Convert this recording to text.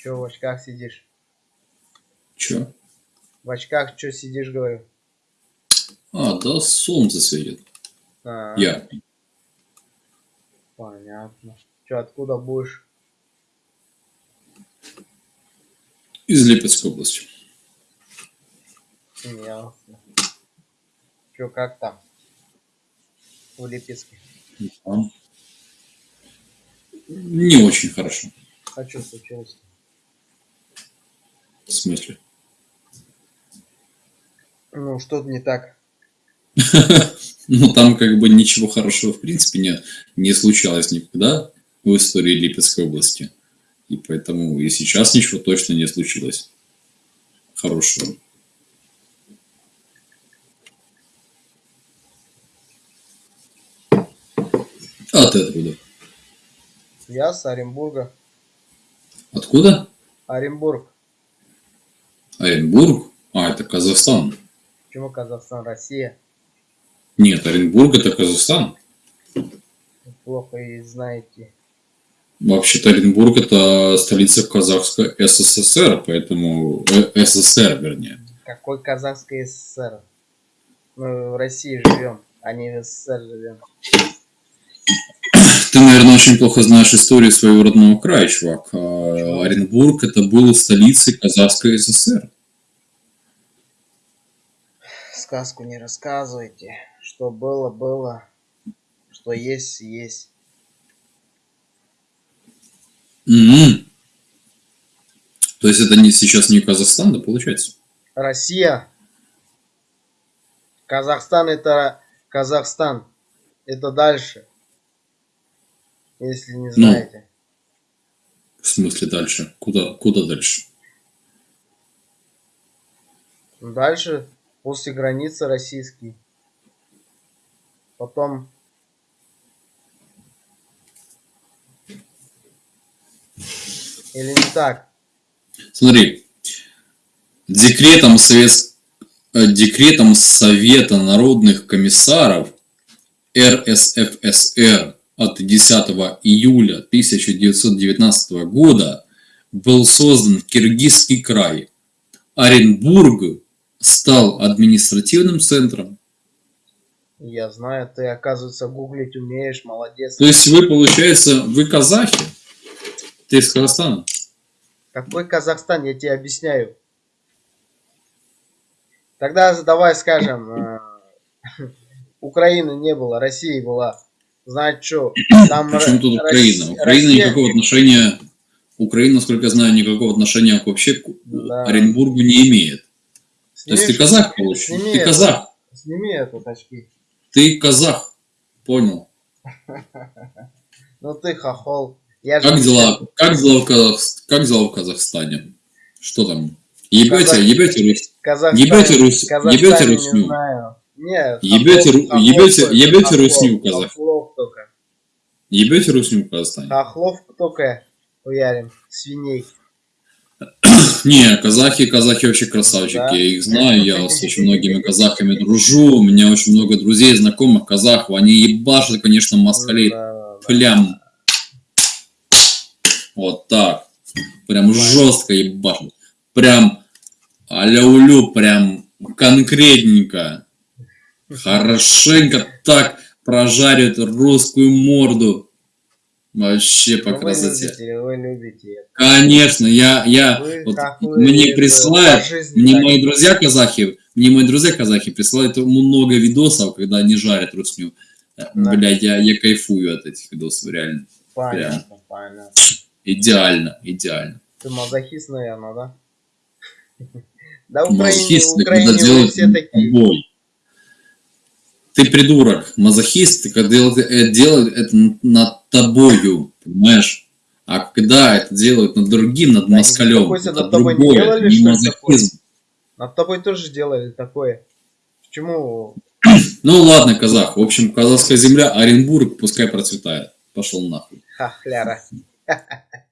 Че в очках сидишь? Чё? В очках что сидишь, говорю? А, да солнце светит. А, Я. Понятно. Че, откуда будешь? Из Липецкой области. Ясно. Че, как там? В Липецке. Там. Не очень хорошо. А что случилось? В смысле? Ну, что-то не так. Ну, там как бы ничего хорошего в принципе не, не случалось никогда в истории Липецкой области. И поэтому и сейчас ничего точно не случилось хорошего. А ты откуда? Я с Оренбурга. Откуда? Оренбург. Оренбург? А, это Казахстан. Почему Казахстан, Россия? Нет, Оренбург это Казахстан. Плохо и знаете. Вообще-то Оренбург это столица Казахской СССР, поэтому э, СССР, вернее. Какой Казахской СССР? Мы в России живем, а не в СССР живем. Ты, наверное, очень плохо знаешь историю своего родного края, чувак. А, Оренбург это было столицей Казахской СССР. Сказку не рассказывайте. Что было, было. Что есть, есть. Мгм. То есть это не сейчас не Казахстан, да, получается? Россия. Казахстан это Казахстан. Это дальше. Если не знаете. В смысле дальше? Куда, куда дальше? Дальше после границы российский. Потом или не так? Смотри, декретом, Совет... э, декретом Совета народных комиссаров РСФСР от 10 июля 1919 года был создан Киргизский край. Оренбург стал административным центром. Я знаю, ты, оказывается, гуглить умеешь, молодец. То есть вы, получается, вы казахи? Ты из Казахстана? Какой Казахстан, я тебе объясняю. Тогда давай скажем, э, Украины не было, России была. Знать что, там Причем тут Украина? Россия- Украина Россия- никакого отношения... Украина, насколько я знаю, никакого отношения вообще к Да. Оренбургу не имеет. То есть ты Снимешь- казах, сними Ты это. казах. Сними это очки. Ты казах. Понял. Ну ты хохол. Я же Как дела? Как дела в, Казах... как дела в Казахстане? Что там? Ебете, Казах- ебете Русь? Казахстан, Ебете Рус- Казахстане ебете не русню? знаю. Нет, Ебете хохлов ебете- только, ебете русню, казах. Ебете Русню Казахстане? Хохлов только уярим. Свиней. Не, казахи, казахи вообще красавчики. Да. Я их знаю, я с очень многими казахами дружу. У меня очень много друзей, знакомых казахов. Они ебашат, конечно, москалей. Да, да, да. Прям. Вот так. Прям жестко ебашит. Прям аляулю, прям конкретненько. Хорошенько так прожарят русскую морду. Вообще по Ну, вы красоте. любите, вы любите. Конечно, я, я, Вы вот мне присылают, жизни мне мои друзья казахи, мне мои друзья казахи присылают много видосов, когда они жарят русню. Э, Да. Блядь, я, я кайфую от этих видосов, реально. Понятно, понятно. Идеально, идеально. Ты мазохист, наверное, да? Да, Украине, Украине все такие. бой. Ты придурок, мазохист, когда делают, э, это над тобою, понимаешь? А когда это делают над другим, над москалем, это над тобой не другое, делали, не ли, такое? мазохизм. Над тобой тоже делали такое. Почему? Ну ладно, казах. В общем, казахская земля, Оренбург, пускай процветает. Пошел нахуй. Хахляра.